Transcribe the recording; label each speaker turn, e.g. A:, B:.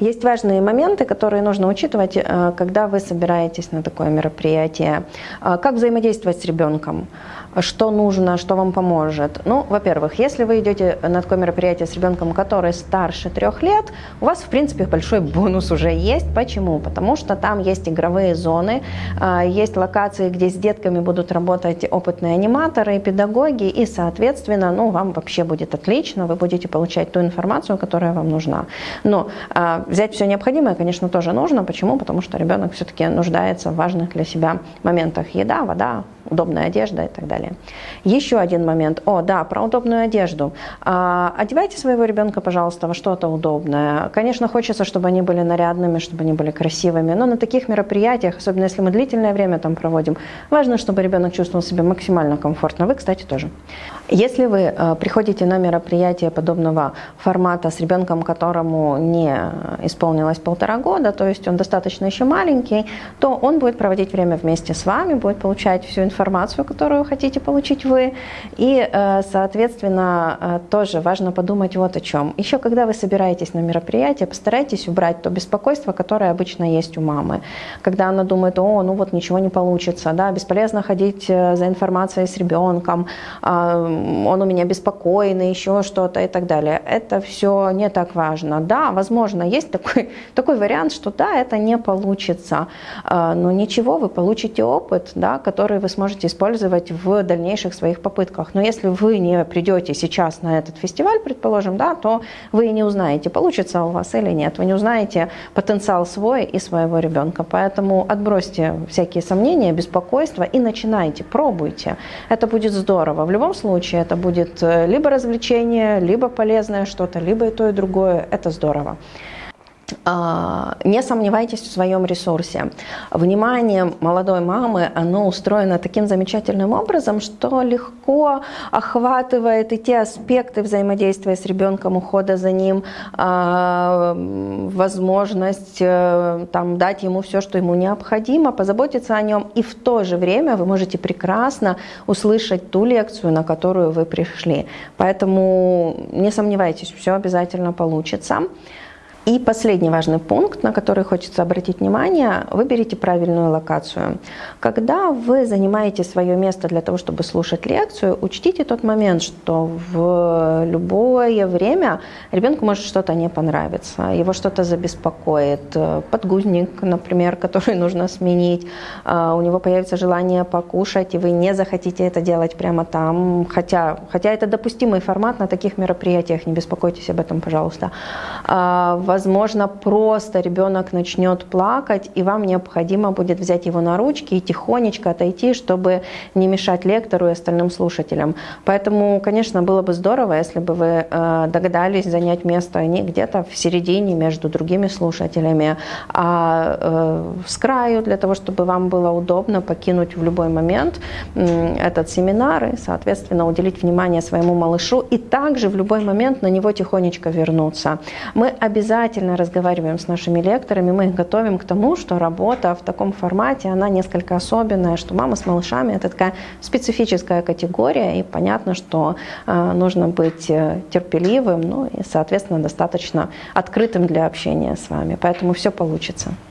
A: Есть важные моменты, которые нужно учитывать, э, когда вы собираетесь на такое мероприятие. Э, как взаимодействовать с ребенком? Что нужно, что вам поможет? Ну, во-первых, если вы идете на такое мероприятие с ребенком, который старше трех лет, у вас, в принципе, большой бонус уже есть. Почему? Потому что там есть игровые зоны, э, есть локации, где с детками будут работать опытные аниматоры и педагоги, и, соответственно, ну, вам вообще будет отлично, вы будете получать ту информацию, которая вам нужна. Но Взять все необходимое, конечно, тоже нужно. Почему? Потому что ребенок все-таки нуждается в важных для себя моментах. Еда, вода, удобная одежда и так далее. Еще один момент. О, да, про удобную одежду. А, одевайте своего ребенка, пожалуйста, во что-то удобное. Конечно, хочется, чтобы они были нарядными, чтобы они были красивыми, но на таких мероприятиях, особенно если мы длительное время там проводим, важно, чтобы ребенок чувствовал себя максимально комфортно. Вы, кстати, тоже. Если вы э, приходите на мероприятие подобного формата с ребенком, которому не исполнилось полтора года, то есть он достаточно еще маленький, то он будет проводить время вместе с вами, будет получать всю информацию, которую хотите получить вы. И, э, соответственно, э, тоже важно подумать вот о чем. Еще когда вы собираетесь на мероприятие, постарайтесь убрать то беспокойство, которое обычно есть у мамы. Когда она думает, о, ну вот ничего не получится, да, бесполезно ходить за информацией с ребенком, а, он у меня беспокойный, еще что-то и так далее. Это все не так важно. Да, возможно, есть такой, такой вариант, что да, это не получится, а, но ничего, вы получите опыт, да, который вы сможете использовать в дальнейших своих попытках. Но если вы не придете сейчас на этот фестиваль, предположим, да, то вы не узнаете, получится у вас или нет. Вы не узнаете потенциал свой и своего ребенка. Поэтому отбросьте всякие сомнения, беспокойства и начинайте, пробуйте. Это будет здорово. В любом случае, случае это будет э, либо развлечение, либо полезное что-то, либо и то, и другое. Это здорово. А, не сомневайтесь в своем ресурсе. Внимание молодой мамы, оно устроено таким замечательным образом, что легко охватывает и те аспекты взаимодействия с ребенком, ухода за ним, а, возможность э, там, дать ему все, что ему необходимо, позаботиться о нем. И в то же время вы можете прекрасно услышать ту лекцию, на которую вы пришли. Поэтому не сомневайтесь, все обязательно получится. И последний важный пункт, на который хочется обратить внимание, выберите правильную локацию. Когда вы занимаете свое место для того, чтобы слушать лекцию, учтите тот момент, что в любое время ребенку может что-то не понравиться, его что-то забеспокоит, подгузник, например, который нужно сменить, а, у него появится желание покушать, и вы не захотите это делать прямо там, хотя, хотя это допустимый формат на таких мероприятиях, не беспокойтесь об этом, пожалуйста. А, возможно, просто ребенок начнет плакать, и вам необходимо будет взять его на ручки и тихонечко отойти, чтобы не мешать лектору и остальным слушателям. Поэтому, конечно, было бы здорово, если бы вы э, догадались занять место не где-то в середине между другими слушателями, а э, с краю, для того, чтобы вам было удобно покинуть в любой момент этот семинар и, соответственно, уделить внимание своему малышу и также в любой момент на него тихонечко вернуться. Мы обязательно обязательно разговариваем с нашими лекторами, мы их готовим к тому, что работа в таком формате, она несколько особенная, что мама с малышами – это такая специфическая категория, и понятно, что э, нужно быть э, терпеливым, ну и, соответственно, достаточно открытым для общения с вами. Поэтому все получится.